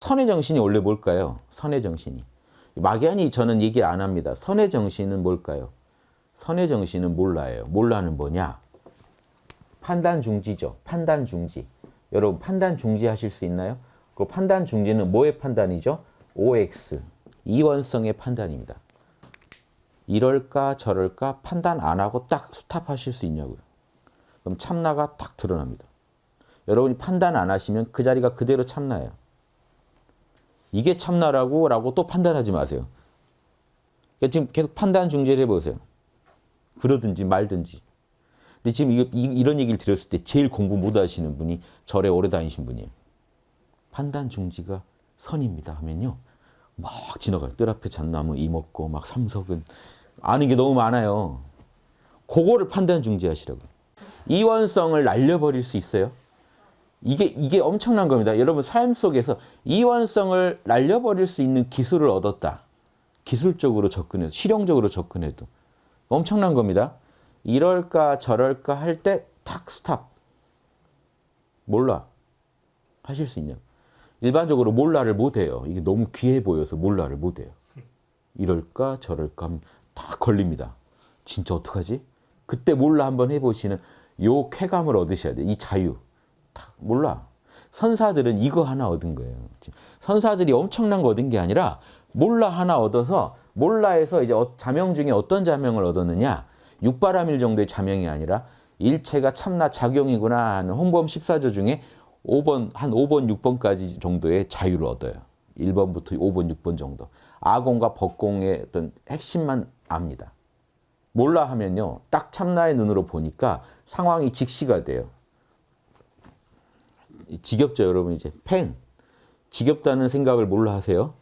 선의 정신이 원래 뭘까요? 선의 정신이. 막연히 저는 얘기 안 합니다. 선의 정신은 뭘까요? 선의 정신은 몰라예요. 몰라는 뭐냐? 판단 중지죠. 판단 중지. 여러분 판단 중지 하실 수 있나요? 그 판단 중지는 뭐의 판단이죠? OX. 이원성의 판단입니다. 이럴까 저럴까 판단 안 하고 딱 스탑하실 수 있냐고요. 그럼 참나가 딱 드러납니다. 여러분이 판단 안 하시면 그 자리가 그대로 참나예요. 이게 참나라고 라고 또 판단하지 마세요. 그러니까 지금 계속 판단 중재를 해보세요. 그러든지 말든지. 근데 지금 이, 이, 런 얘기를 들었을 때 제일 공부 못 하시는 분이 절에 오래 다니신 분이에요. 판단 중지가 선입니다 하면요. 막 지나가요. 뜰 앞에 잣나무 이먹고 막 삼석은 아는 게 너무 많아요. 그거를 판단 중지하시라고요. 이원성을 날려버릴 수 있어요? 이게 이게 엄청난 겁니다. 여러분 삶 속에서 이원성을 날려버릴 수 있는 기술을 얻었다. 기술적으로 접근해도 실용적으로 접근해도 엄청난 겁니다. 이럴까 저럴까 할 때 탁 스탑. 몰라. 하실 수 있냐? 일반적으로 몰라를 못해요. 이게 너무 귀해 보여서 몰라를 못해요. 이럴까 저럴까 하면 다 걸립니다. 진짜 어떡하지? 그때 몰라 한번 해보시는 요 쾌감을 얻으셔야 돼요. 이 자유. 다 몰라. 선사들은 이거 하나 얻은 거예요. 선사들이 엄청난 거 얻은 게 아니라 몰라 하나 얻어서 몰라에서 이제 어, 자명 중에 어떤 자명을 얻었느냐? 육바라밀 정도의 자명이 아니라 일체가 참나 작용이구나 하는 홍범 14조 중에 5번, 한 5번, 6번까지 정도의 자유를 얻어요. 1번부터 5번, 6번 정도. 아공과 법공의 어떤 핵심만 압니다. 몰라 하면요. 딱 참나의 눈으로 보니까 상황이 직시가 돼요. 지겹죠, 여러분 이제. 펜. 지겹다는 생각을 몰라 하세요?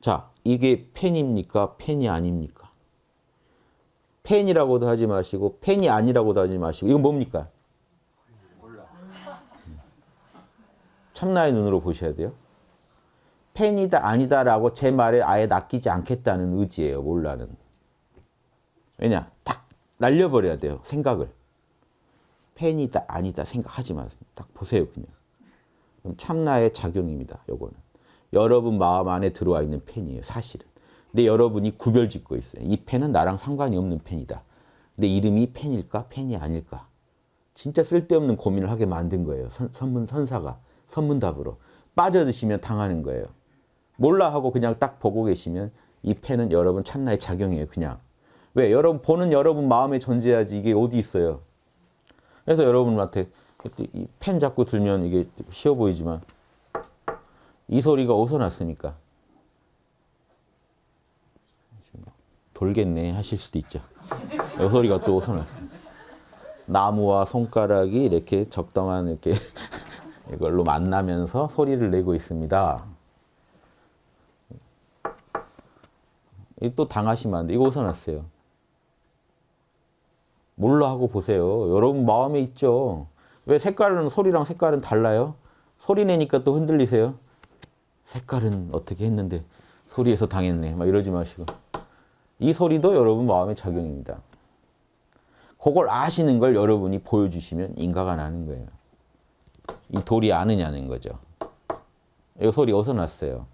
자, 이게 펜입니까? 펜이 아닙니까? 펜이라고도 하지 마시고 펜이 아니라고도 하지 마시고 이건 뭡니까? 참나의 눈으로 보셔야 돼요. 펜이다 아니다라고 제 말에 아예 낚이지 않겠다는 의지예요. 몰라는. 왜냐? 딱 날려버려야 돼요. 생각을. 펜이다 아니다 생각하지 마세요. 딱 보세요 그냥. 참나의 작용입니다. 요거는. 여러분 마음 안에 들어와 있는 펜이에요. 사실은. 근데 여러분이 구별 짓고 있어요. 이 펜은 나랑 상관이 없는 펜이다. 근데 이름이 펜일까? 펜이 아닐까? 진짜 쓸데없는 고민을 하게 만든 거예요. 선, 선문 선사가. 선문답으로. 빠져드시면 당하는 거예요. 몰라 하고 그냥 딱 보고 계시면 이 펜은 여러분 참나의 작용이에요. 그냥. 왜? 여러분 보는 여러분 마음에 존재하지 이게 어디 있어요. 그래서 여러분한테 이펜 잡고 들면 이게 쉬워 보이지만 이 소리가 어디서 났습니까? 돌겠네 하실 수도 있죠. 이 소리가 또 어디서 났 나무와 손가락이 이렇게 적당한 이렇게 이걸로 만나면서 소리를 내고 있습니다. 또 당하시면 안 돼. 이거 어디서 났어요? 몰라 하고 보세요. 여러분 마음에 있죠. 왜 색깔은 소리랑 색깔은 달라요? 소리 내니까 또 흔들리세요. 색깔은 어떻게 했는데 소리에서 당했네. 막 이러지 마시고. 이 소리도 여러분 마음의 작용입니다. 그걸 아시는 걸 여러분이 보여주시면 인가가 나는 거예요. 이 돌이 아느냐는 거죠. 이 소리 어디서 났어요?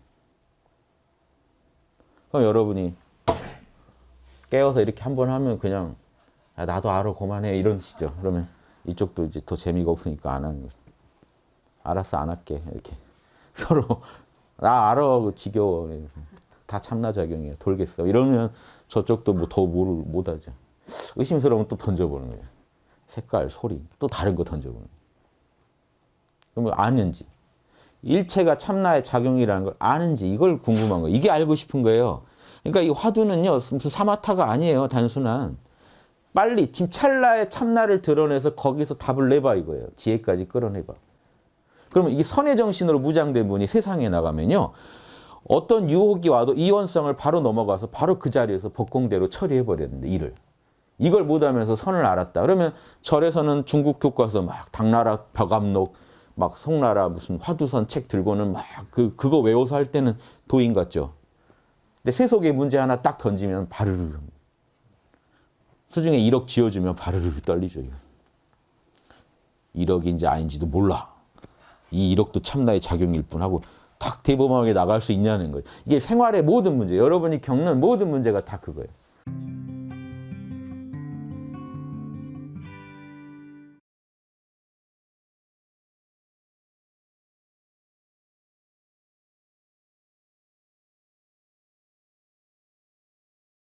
그럼 여러분이 깨워서 이렇게 한 번 하면 그냥 야, 나도 알아 그만해 이러시죠. 그러면 이쪽도 이제 더 재미가 없으니까 안 하는 거죠. 알았어 안 할게 이렇게 서로 나 알아 그 지겨워 다 참나작용이야 돌겠어 이러면 저쪽도 뭐더 못하죠. 의심스러우면 또 던져보는 거예요. 색깔, 소리 또 다른 거 던져보는 거예요. 그러면 아는지 일체가 참나의 작용이라는 걸 아는지 이걸 궁금한 거예요. 이게 알고 싶은 거예요. 그러니까 이 화두는요 무슨 사마타가 아니에요 단순한 빨리 지금 찰나의 참나를 드러내서 거기서 답을 내봐 이거예요. 지혜까지 끌어내봐. 그러면 이 선의 정신으로 무장된 분이 세상에 나가면요. 어떤 유혹이 와도 이원성을 바로 넘어가서 바로 그 자리에서 법공대로 처리해버렸는데 일을. 이걸 못하면서 선을 알았다. 그러면 절에서는 중국 교과서 막 당나라 벽암록 막 송나라 무슨 화두선 책 들고는 막 그 그거 외워서 할 때는 도인 같죠. 근데 세속의 문제 하나 딱 던지면 바르르 수중에 1억 지어주면 바르르 떨리죠. 1억인지 아닌지도 몰라. 이 1억도 참나의 작용일 뿐 하고 탁 대범하게 나갈 수 있냐는 거예요. 이게 생활의 모든 문제, 여러분이 겪는 모든 문제가 다 그거예요.